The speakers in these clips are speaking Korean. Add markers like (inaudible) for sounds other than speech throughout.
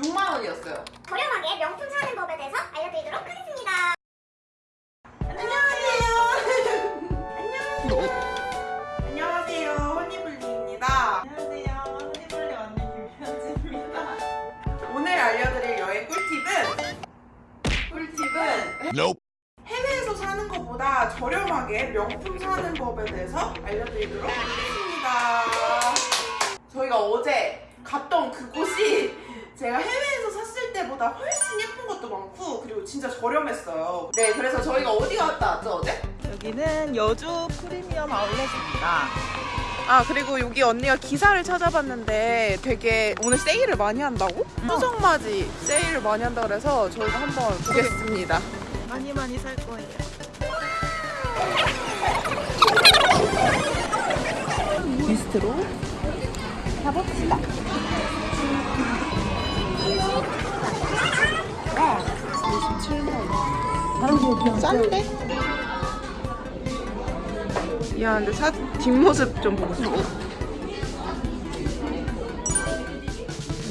6만 원이었어요. 저렴하게 명품 사는 법에 대해서 알려드리도록 하겠습니다. 안녕하세요. 허니블리입니다. 안녕하세요. 허니벌레 언니 김현지입니다. 오늘 알려드릴 여행 꿀팁은 꿀팁은 Nope. 해외에서 사는 것보다 저렴하게 명품 사는 법에 대해서 알려드리도록 하겠습니다. 저희가 어제 갔던 그곳이 제가 해외에서 샀을 때보다 훨씬 예쁜 것도 많고 그리고 진짜 저렴했어요. 네, 그래서 저희가 어디 갔다 왔죠 어제? 여기는 여주 프리미엄 아울렛입니다. 아 그리고 여기 언니가 기사를 찾아봤는데 되게 오늘 세일을 많이 한다고? 수정맞이 세일을 많이 한다 그래서 저희가 한번 보겠습니다. 많이 많이 살 거예요. 비스트로 가봅시다. 싼데? 야 근데 사 뒷모습 좀 보고 싶어.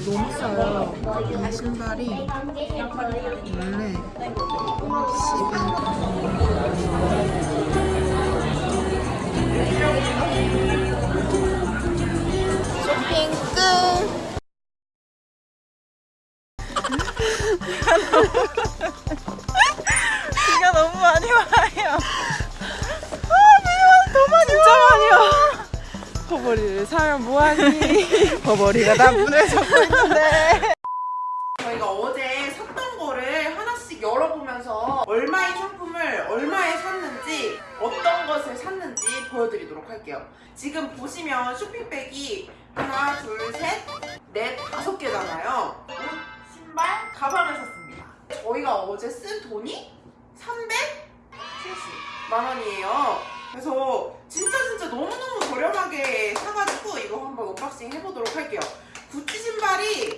너무 싸요. 이 신발이 원래 10인. 쇼핑 끝. 비가 너무 많이 와요. 진짜 많이 와. 버버리를 사면 뭐하니? (laughs) 버버리가 나문을 잡고 있는데. 저희가 어제 샀던 거를 하나씩 열어보면서 얼마의 상품을 얼마에 샀는지 어떤 것을 샀는지 보여드리도록 할게요. 지금 보시면 쇼핑백이 하나, 둘, 셋, 넷, 다섯 개잖아요. 옷, 신발, 가방을 샀습니다. 저희가 어제 쓴 돈이 370만 원이에요. 그래서 진짜 진짜 너무너무 저렴하게 사가지고 이거 한번 unboxing 해보도록 할게요. 구찌 신발이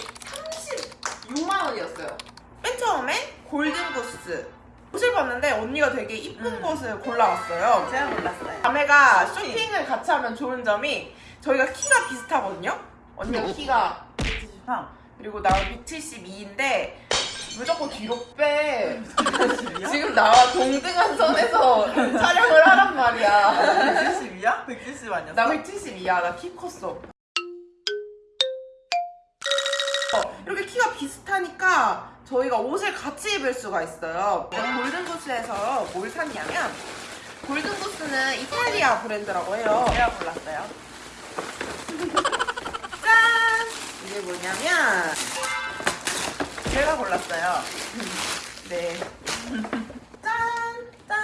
6만 원이었어요. 맨 처음에 골든구스 옷을 봤는데 언니가 되게 이쁜 음. 것을 골라왔어요. 제가 몰랐어요. 자매가 쇼핑을 같이 하면 좋은 점이 저희가 키가 비슷하거든요. 언니가 키가 173. 그리고 나는 172인데 무조건 뒤로 빼. 지금 지금 나와 동등한 선에서 촬영을 하란 말이야. 170이야? 170 아니었어? 나 172야. 나 키 컸어. 어, 이렇게 키가 비슷하니까 저희가 옷을 같이 입을 수가 있어요. 골든구스에서 뭘 샀냐면 골든구스는 이탈리아 브랜드라고 해요. 제가 몰랐어요. 짠! 이게 뭐냐면 제가 골랐어요. 네. (laughs) 짠! 짠!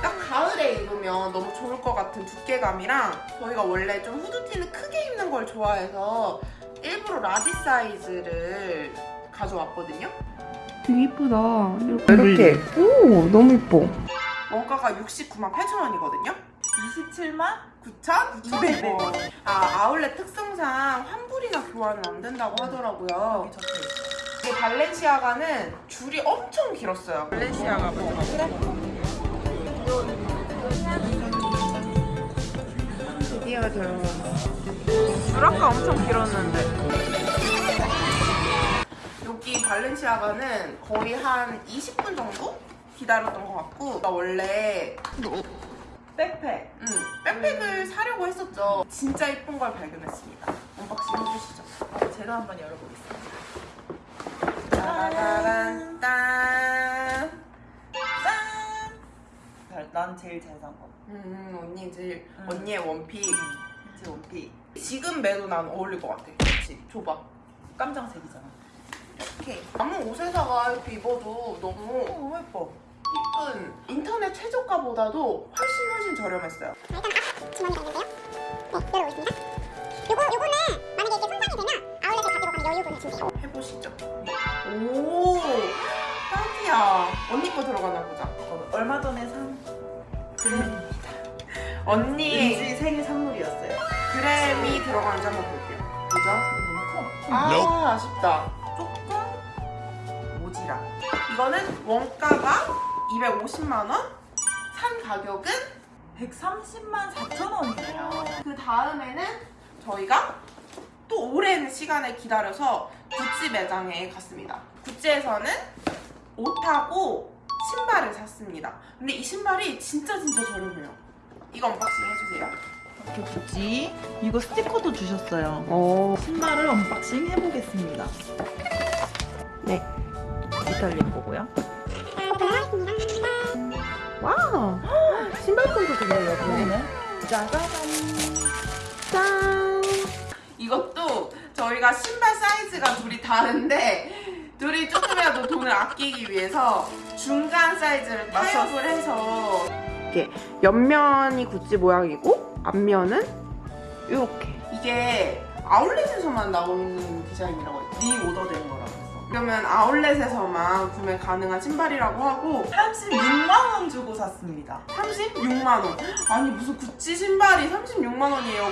딱 가을에 입으면 너무 좋을 것 같은 두께감이랑 저희가 원래 좀 후드티는 크게 입는 걸 좋아해서 일부러 라지 사이즈를 가져왔거든요. 되게 이쁘다. 이렇게. 오, 너무 이뻐. 원가가 69만 8천 원이거든요. 27만? 9,200원. 아, 아울렛 특성상 환불이나 교환은 안 된다고 하더라고요. 이게 발렌시아가는 줄이 엄청 길었어요. 발렌시아가 먼저 그래? 드디어 들어왔어. 줄 아까 엄청 길었는데. 여기 발렌시아가는 거의 한 20분 정도 기다렸던 것 같고 나 원래 백팩. 음, 백팩을 사려고 했었죠. 진짜 예쁜 걸 발견했습니다. unboxing 해주시죠. 제가 한번 열어보겠습니다. 짜라란 짠. 잘- 난 제일 잘 산 거. 음, 언니 제일 음. 언니의 one pick. 제 one pick. 지금 매도 난 어울릴 것 같아. 그렇지. 줘봐. 깜장색이잖아. 이렇게 아무 옷에다가 이렇게 입어도 어, 너무 너무 예뻐. 이쁜 인터넷 최저가보다도 훨씬 훨씬 저렴했어요. 주머니가 있는데요. 네, 열어보겠습니다. 요거, 요거는 만약에 이게 손상이 되면 아울렛에 가지고 가면 여유분을 준대요. 해보시죠. 오, 딱이야. 언니 거 들어가나 보자. 어, 얼마 전에 산 그램입니다. 언니 은지 생일 선물이었어요. 그램이 들어가는지 한번 볼게요. 보자. 너무 커. 아. 아쉽다. 조금 모지라. 이거는 원가가 250만 원, 산 가격은 130만 4천 원이네요. 그 다음에는 저희가 또 오랜 시간을 기다려서 구찌 매장에 갔습니다. 구찌에서는 옷하고 신발을 샀습니다. 근데 이 신발이 진짜 진짜 저렴해요. 이거 unboxing 해주세요. 이렇게 굳이 이거 스티커도 주셨어요. 오, 신발을 unboxing 해보겠습니다. 네. 이탈리아 거고요. wow. 되게 예쁘네. 여기는 짜자잔. 짠. 이것도 저희가 신발 사이즈가 둘이 다른데 둘이 조금이라도 돈을 아끼기 위해서 중간 사이즈를 타협을 해서 이렇게 옆면이 구찌 모양이고 앞면은 이렇게 이게 아울렛에서만 나오는 디자인이라고 했죠. 네 오더된 거라고 했어. 그러면 아울렛에서만 구매 가능한 신발이라고 하고 36만 원 주고 샀습니다. 36만 원. 아니 무슨 구찌 신발이 36만 원이에요.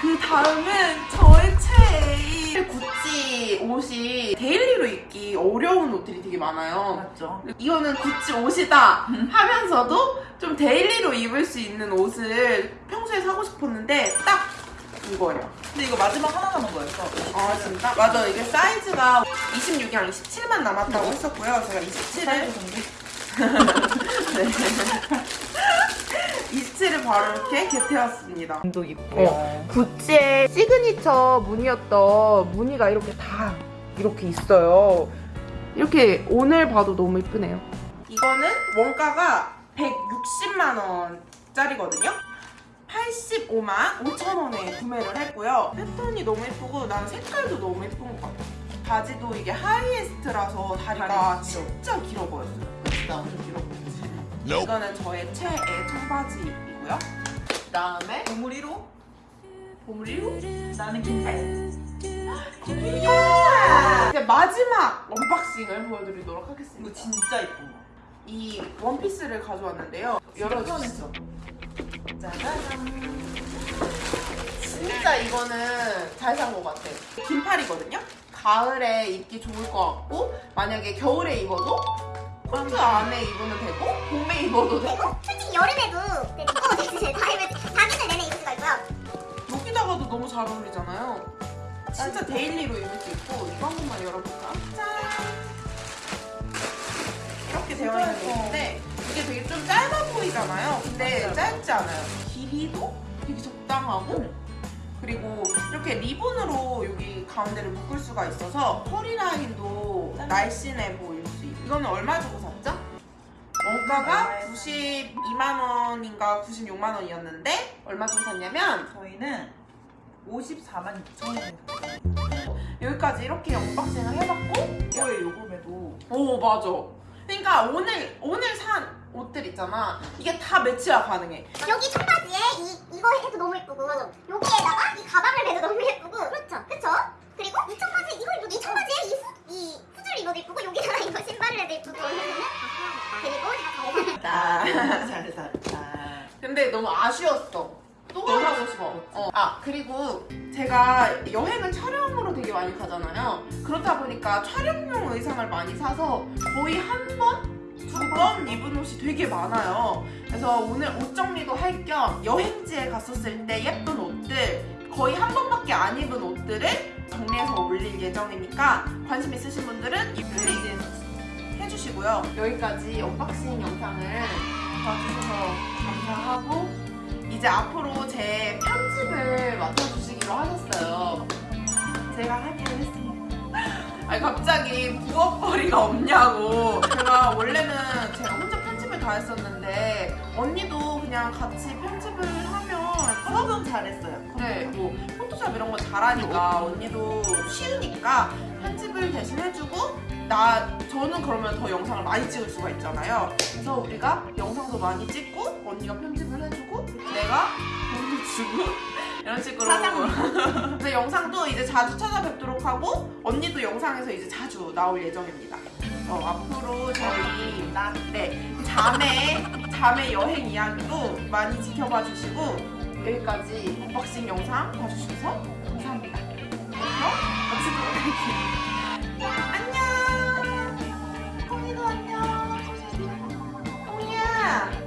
그 다음은 저의 최애 구찌 옷이 daily로 입기 어려운 옷들이 되게 많아요. 맞죠? 이거는 구찌 옷이다 하면서도 좀 daily로 입을 수 있는 옷을 평소에 사고 싶었는데 딱 이거예요. 근데 이거 마지막 하나 남은 거였어. 아 진짜? 맞아 이게 사이즈가 26이랑 27만 남았다고 했었고요. 제가 27을 네. 27을 바로 이렇게 get해왔습니다. 도 있고요. 어. 구찌의 시그니처 무늬였던 무늬가 이렇게 다 이렇게 있어요. 이렇게 오늘 봐도 너무 이쁘네요. 이거는 원가가 160만 원짜리거든요. 85만 5천 원에 구매를 했고요. 패턴이 너무 예쁘고 난 색깔도 너무 예쁜 것 같아. 바지도 이게 high waist라서 다리가 다리 진짜 길어 보였어요. 나는 길어 보이지. 이거는 저의 최애 청바지이고요. 그다음에 보물 1호? 보물 1호 나는 긴팔. 이제 마지막 unboxing을 보여드리도록 하겠습니다. 이거 진짜 예쁜 거. 이 원피스를 가져왔는데요. 열어주시죠. 짜자잔. 이거는 잘 산 것 같아. 긴팔이거든요. 가을에 입기 좋을 것 같고 만약에 겨울에 입어도 코트 안에 입으면 되고 봄에 입어도 되고 솔직히 여름에도 어, 네, 가을에 사계절 내내 입을 수가 있고요. 여기다가도 너무 잘 어울리잖아요. 진짜 daily로 입을 수 있고 이거 한 번만 열어볼까? 짠! 이렇게 되어 있는 예뻐. 옷인데 이게 되게 좀 짧아 보이잖아요. 근데. 짧지 않아요. 길이도 되게 적당하고 그리고 이렇게 리본으로 여기 가운데를 묶을 수가 있어서 허리 라인도 짠. 날씬해 보일 수 있고 이거는 얼마 주고 샀죠? 원가가 92만 원인가 96만 원이었는데 얼마 주고 샀냐면 저희는 54만 6천 원. 여기까지 이렇게 언박싱을 해봤고 이거에 요금에도 오 맞아 그러니까 오늘 오늘 산 옷들 있잖아. 이게 다 매치가 가능해. 여기 청바지에 이 이거 해도 너무 예쁘고 여기에다가 이 가방을 매도 너무 예쁘고. 그렇죠. 그렇죠 그리고 이 청바지 이거 입어도 이 청바지에 이, 후, 이 후줄 입어도 예쁘고 여기다가 이거 신발을 해도 예쁘고 그리고 다 아, 잘 샀다. 근데 너무 아쉬웠어. 또 가고 싶어. 어. 아 그리고 제가 여행을 촬영으로 되게 많이 가잖아요. 그렇다 보니까 촬영용 의상을 많이 사서 거의 한 번? 두 번 입은 옷이 되게 많아요 그래서 오늘 옷 정리도 할 겸 여행지에 갔었을 때 예쁜 옷들 거의 한 번밖에 안 입은 옷들을 정리해서 올릴 예정이니까 관심 있으신 분들은 이 플레이 해주시고요 여기까지 unboxing 영상을 봐주셔서 감사하고 이제 앞으로 제 편집을 맡아주시기로 하셨어요. 제가 하기로 했습니다. 아니 갑자기 부업거리가 없냐고. 제가 원래는 제가 혼자 편집을 다 했었는데 언니도 그냥 같이 편집을 하면 수업은 잘했어요. 그래 뭐 포토샵 이런 거 잘하니까 언니도 쉬우니까 편집을 대신 해주고 나 저는 그러면 더 영상을 많이 찍을 수가 있잖아요. 그래서 우리가 영상도 많이 찍고 언니가 편집을 해주고 내가 돈을 주고 이런 식으로. 사장님. 영상도 이제 자주 찾아뵙도록 하고 언니도 영상에서 이제 자주 나올 예정입니다. 어, 앞으로 저희 난, 네, 자매 자매 여행 이야기도 많이 지켜봐 주시고 여기까지 unboxing 영상 봐주셔서 감사합니다. 그럼 같이 보도록 할게요. 안녕! 꼬이도 안녕! 꼬이야!